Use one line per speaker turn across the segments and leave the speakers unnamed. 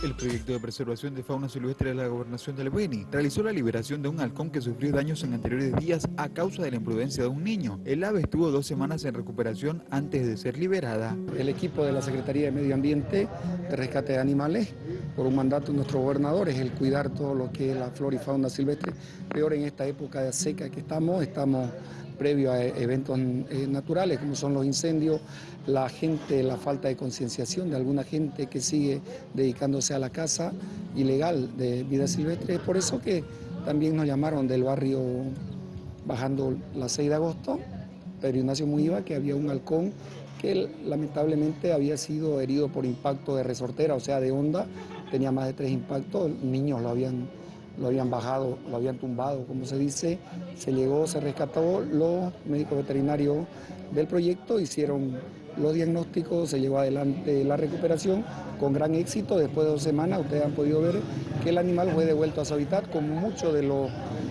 El proyecto de preservación de fauna silvestre de la gobernación del Beni realizó la liberación de un halcón que sufrió daños en anteriores días a causa de la imprudencia de un niño. El ave estuvo dos semanas en recuperación antes de ser liberada.
El equipo de la Secretaría de Medio Ambiente de Rescate de Animales, por un mandato de nuestro gobernador, es el cuidar todo lo que es la flora y fauna silvestre. Peor en esta época de seca que estamos, estamos previo a eventos eh, naturales como son los incendios, la gente, la falta de concienciación de alguna gente que sigue dedicándose a la caza ilegal de vida silvestre. Es por eso que también nos llamaron del barrio bajando la 6 de agosto, Pedro Ignacio Muiva, que había un halcón que lamentablemente había sido herido por impacto de resortera, o sea, de onda, tenía más de tres impactos, niños lo habían lo habían bajado, lo habían tumbado, como se dice, se llegó, se rescató, los médicos veterinarios del proyecto hicieron los diagnósticos, se llevó adelante la recuperación con gran éxito, después de dos semanas ustedes han podido ver que el animal fue devuelto a su hábitat, como muchos de los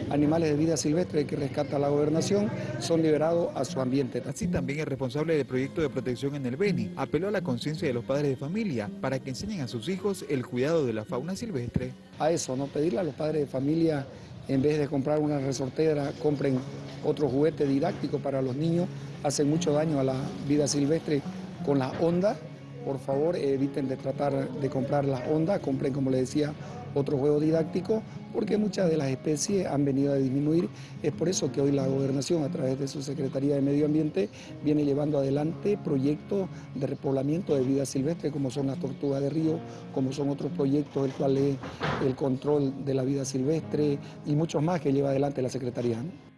animales de vida silvestre que rescata la gobernación son liberados a su ambiente.
Así también el responsable del proyecto de protección en el Beni apeló a la conciencia de los padres de familia para que enseñen a sus hijos el cuidado de la fauna silvestre.
A eso, no pedirle a los padres de familia en vez de comprar una resortera, compren otro juguete didáctico para los niños, hacen mucho daño a la vida silvestre con las ondas. Por favor, eviten de tratar de comprar las ondas, compren, como les decía, otro juego didáctico, porque muchas de las especies han venido a disminuir. Es por eso que hoy la gobernación, a través de su Secretaría de Medio Ambiente, viene llevando adelante proyectos de repoblamiento de vida silvestre, como son las tortugas de río, como son otros proyectos, el cual es el control de la vida silvestre y muchos más que lleva adelante la Secretaría.